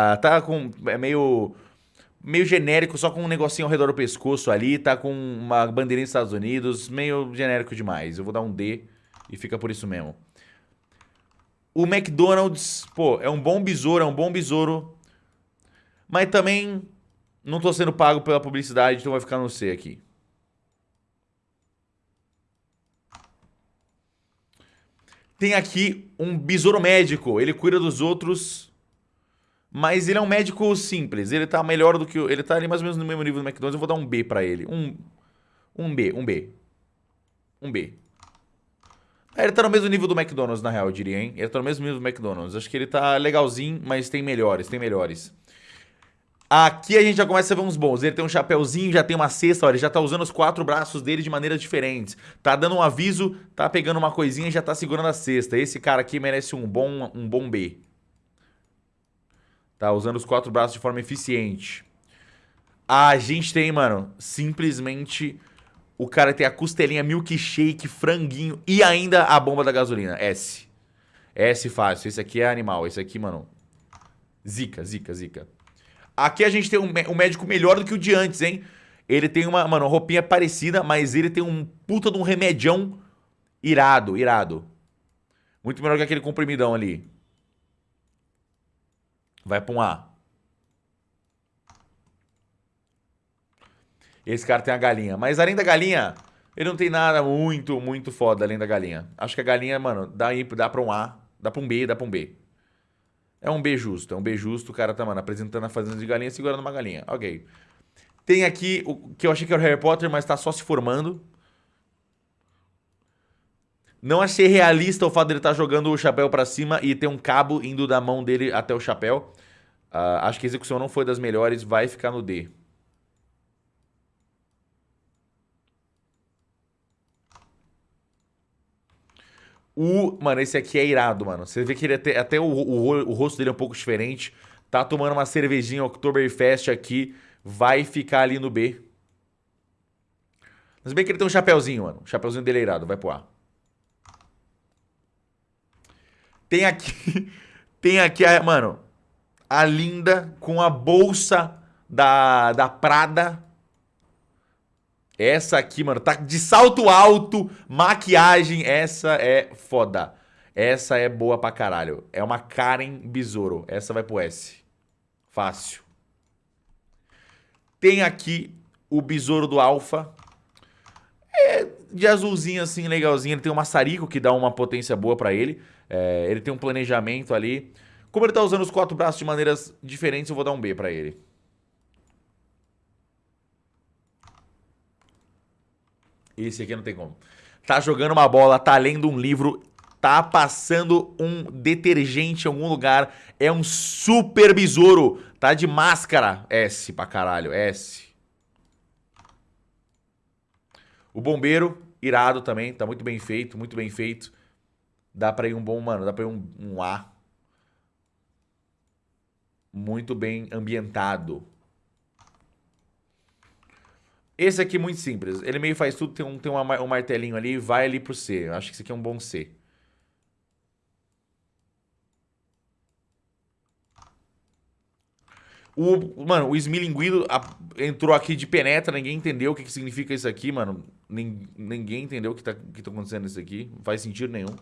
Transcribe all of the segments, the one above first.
Ah, tá com. É meio. Meio genérico, só com um negocinho ao redor do pescoço ali, tá com uma bandeirinha dos Estados Unidos, meio genérico demais. Eu vou dar um D e fica por isso mesmo. O McDonald's, pô, é um bom besouro, é um bom besouro. Mas também não tô sendo pago pela publicidade, então vai ficar no C aqui. Tem aqui um besouro médico. Ele cuida dos outros, mas ele é um médico simples. Ele tá melhor do que... Ele tá ali mais ou menos no mesmo nível do McDonald's. Eu vou dar um B pra ele. Um, um B, um B. Um B. Ele tá no mesmo nível do McDonald's, na real, eu diria, hein? Ele tá no mesmo nível do McDonald's. Acho que ele tá legalzinho, mas tem melhores, tem melhores. Aqui a gente já começa a ver uns bons. Ele tem um chapéuzinho, já tem uma cesta, olha, ele já tá usando os quatro braços dele de maneiras diferentes. Tá dando um aviso, tá pegando uma coisinha e já tá segurando a cesta. Esse cara aqui merece um bom, um bom B. Tá usando os quatro braços de forma eficiente. A gente tem, mano, simplesmente o cara tem a costelinha milkshake, franguinho e ainda a bomba da gasolina. S. S fácil. Esse aqui é animal. Esse aqui, mano, zica, zica, zica. Aqui a gente tem um, um médico melhor do que o de antes, hein? Ele tem uma, mano, roupinha parecida, mas ele tem um puta de um remedião irado, irado. Muito melhor que aquele comprimidão ali. Vai pra um A. Esse cara tem a galinha. Mas além da galinha, ele não tem nada muito, muito foda além da galinha. Acho que a galinha, mano, dá, dá pra um A, dá pra um B, dá pra um B. É um B justo, é um B justo. O cara tá, mano, apresentando a fazenda de galinha, segurando uma galinha. Ok. Tem aqui o que eu achei que era o Harry Potter, mas tá só se formando. Não achei realista o fato dele estar tá jogando o chapéu para cima e ter um cabo indo da mão dele até o chapéu. Uh, acho que a execução não foi das melhores, vai ficar no D. O, mano, esse aqui é irado, mano. Você vê que ele até, até o, o, o rosto dele é um pouco diferente. Tá tomando uma cervejinha Oktoberfest aqui. Vai ficar ali no B. Mas bem que ele tem um chapéuzinho, mano. O chapéuzinho dele é irado. Vai pro A. Tem aqui... tem aqui, a, mano... A linda com a bolsa da, da Prada essa aqui, mano, tá de salto alto, maquiagem, essa é foda. Essa é boa pra caralho. É uma Karen Besouro. Essa vai pro S. Fácil. Tem aqui o Besouro do Alpha. É de azulzinho assim, legalzinho. Ele tem um maçarico que dá uma potência boa pra ele. É, ele tem um planejamento ali. Como ele tá usando os quatro braços de maneiras diferentes, eu vou dar um B pra ele. Esse aqui não tem como. Tá jogando uma bola, tá lendo um livro, tá passando um detergente em algum lugar. É um super besouro. Tá de máscara. S pra caralho, S. O bombeiro, irado também. Tá muito bem feito, muito bem feito. Dá pra ir um bom, mano, dá pra ir um, um A. Muito bem ambientado. Esse aqui é muito simples. Ele meio faz tudo, tem um, tem uma, um martelinho ali, vai ali pro C. Eu acho que esse aqui é um bom C. O, mano, o esmilinguido entrou aqui de penetra, ninguém entendeu o que, que significa isso aqui, mano. ninguém entendeu o que tá, que tá acontecendo isso aqui. Não faz sentido nenhum.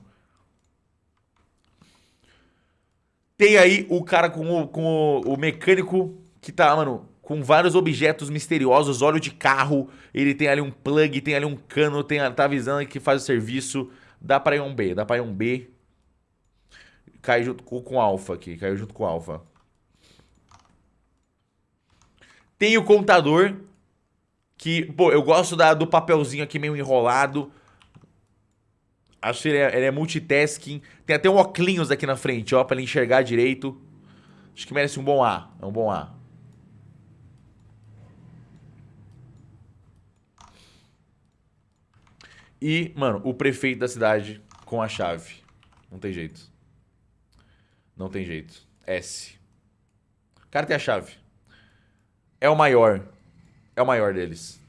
Tem aí o cara com o, com o, o mecânico que tá, mano, com vários objetos misteriosos, óleo de carro, ele tem ali um plug, tem ali um cano, tem, tá avisando que faz o serviço. Dá pra ir um B, dá pra ir um B. Cai junto com, com alfa aqui, caiu junto com alfa. Tem o contador, que, pô, eu gosto da, do papelzinho aqui meio enrolado. Acho que ele é, ele é multitasking. Tem até um óculos aqui na frente, ó, pra ele enxergar direito. Acho que merece um bom A, é um bom A. E, mano, o prefeito da cidade com a chave. Não tem jeito. Não tem jeito. S. O cara tem a chave. É o maior. É o maior deles.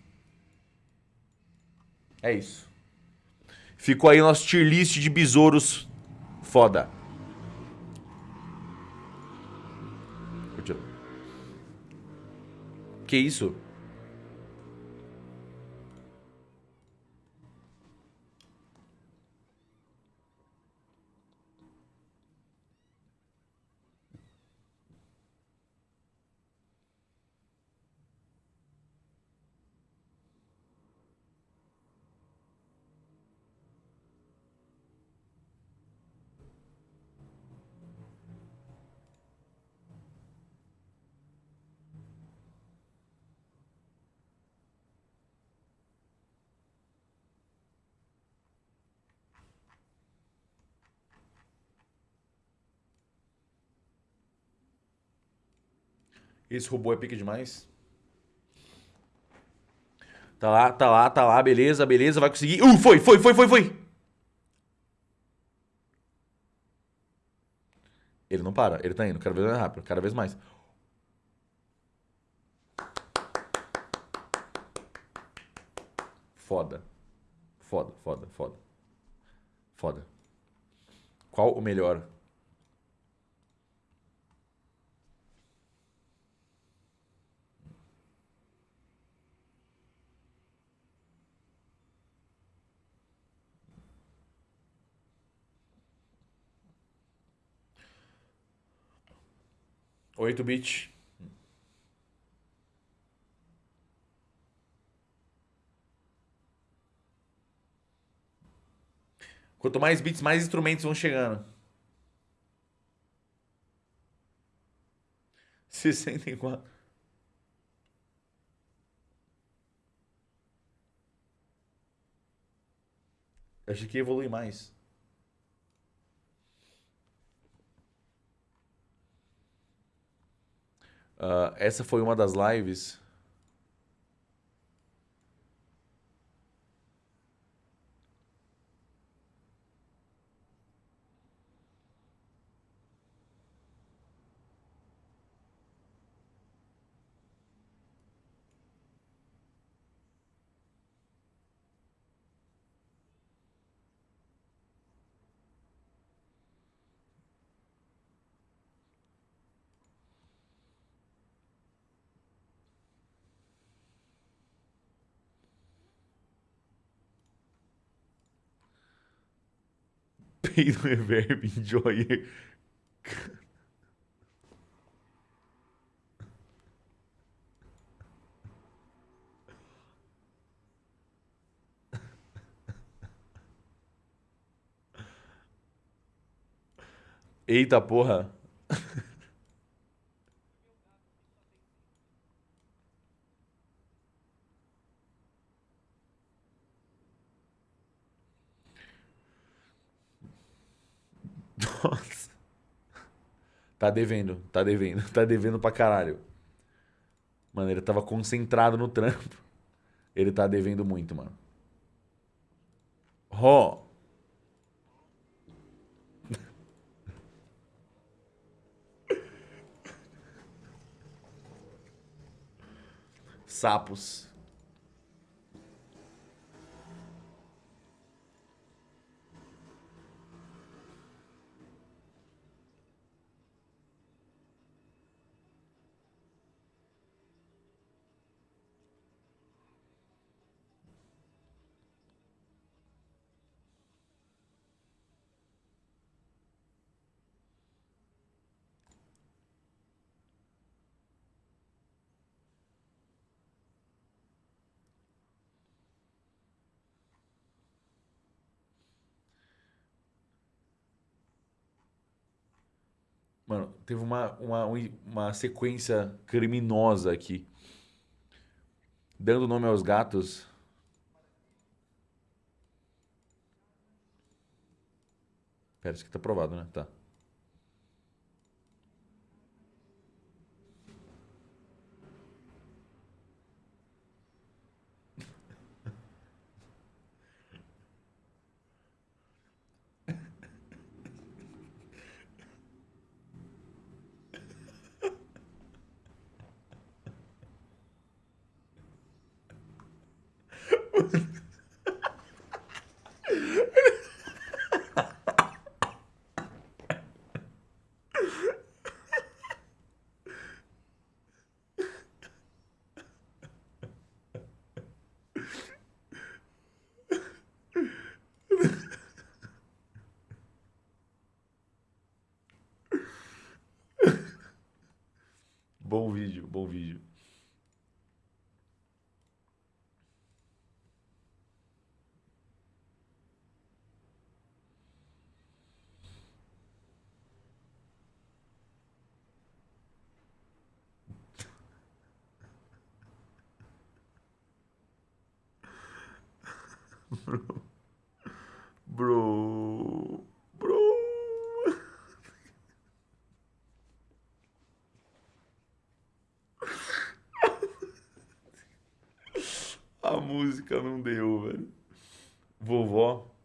É isso. Ficou aí nosso tier list de besouros foda. Que isso? Esse robô é pique demais. Tá lá, tá lá, tá lá, beleza, beleza, vai conseguir. Uh, foi, foi, foi, foi, foi. Ele não para, ele tá indo cada vez mais rápido, cada vez mais. Foda. Foda, foda, foda. Foda. Qual o melhor? Oito bit. Quanto mais bits, mais instrumentos vão chegando. 64. Acho que evolui mais. Uh, essa foi uma das lives No reverb, enjoy. Eita porra. Nossa. Tá devendo, tá devendo, tá devendo pra caralho. Mano, ele tava concentrado no trampo. Ele tá devendo muito, mano. Ó. Oh. Sapos. Mano, teve uma, uma, uma sequência criminosa aqui. Dando nome aos gatos. Pera, isso aqui tá aprovado, né? Tá. Bom vídeo, bom vídeo. Bro. Bro. A música não deu, velho. Vovó.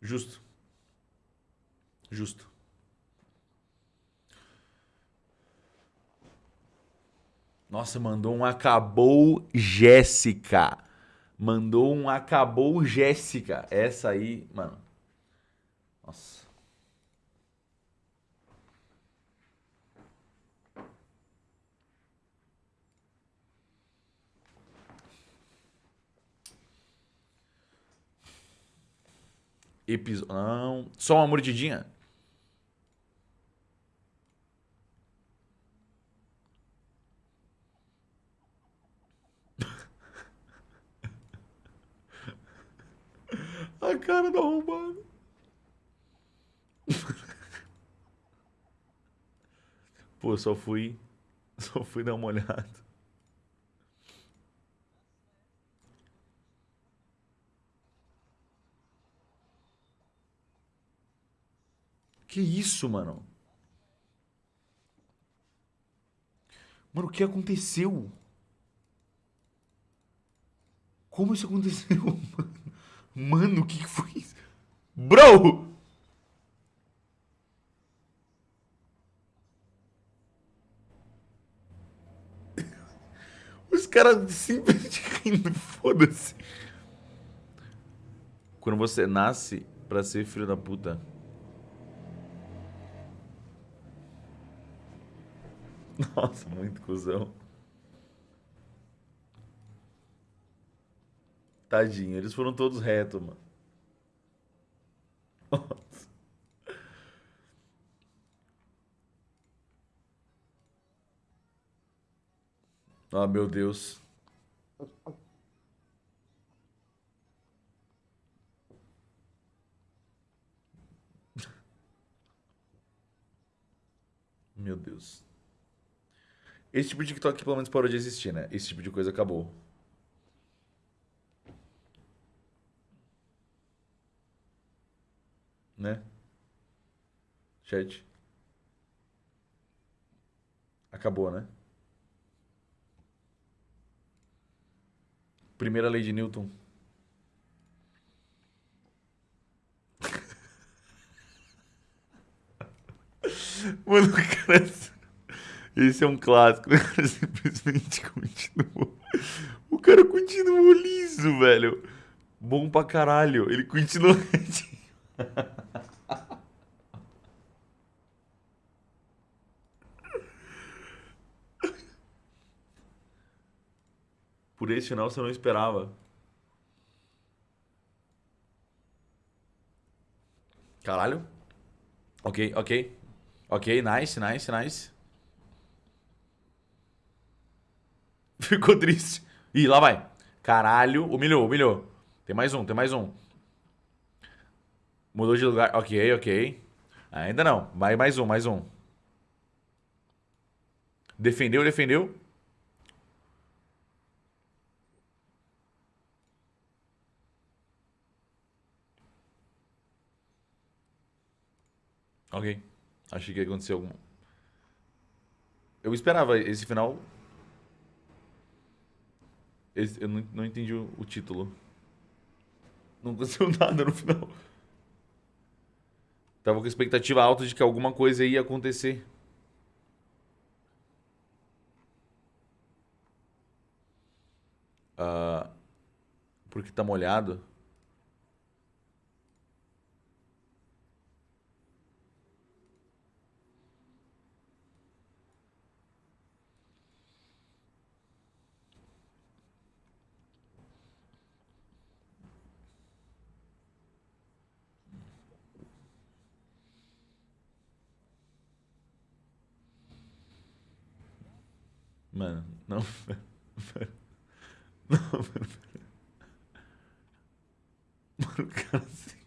Justo. Justo. Nossa, mandou um acabou Jéssica. Mandou um acabou Jéssica. Essa aí, mano. Nossa. Episódio. Não. Só uma mordidinha? A cara do arrombado. Pô, só fui. Só fui dar uma olhada. Que isso, mano? Mano, o que aconteceu? Como isso aconteceu, mano? O que foi isso? Bro! Os caras simplesmente rindo, foda-se. Quando você nasce pra ser filho da puta. Nossa, muito cuzão. Tadinho, eles foram todos retos, mano. Nossa. Ah, meu Deus. Meu Deus. Esse tipo de TikTok pelo menos parou de existir, né? Esse tipo de coisa acabou. Né? Chat. Acabou, né? Primeira lei de Newton. Mano, cara. Esse é um clássico. O cara simplesmente continuou. O cara continuou liso, velho. Bom pra caralho. Ele continuou. Por esse final você não esperava. Caralho. Ok, ok. Ok, nice, nice, nice. Ficou triste. Ih, lá vai. Caralho, humilhou, humilhou. Tem mais um, tem mais um. Mudou de lugar. Ok, ok. Ainda não. Vai mais um, mais um. Defendeu, defendeu. Ok. Achei que ia acontecer algum... Eu esperava esse final eu não, não entendi o, o título. Não aconteceu nada no final. Tava com expectativa alta de que alguma coisa ia acontecer. Uh, porque tá molhado. Mano, não. Não, mano. Mano, cara assim.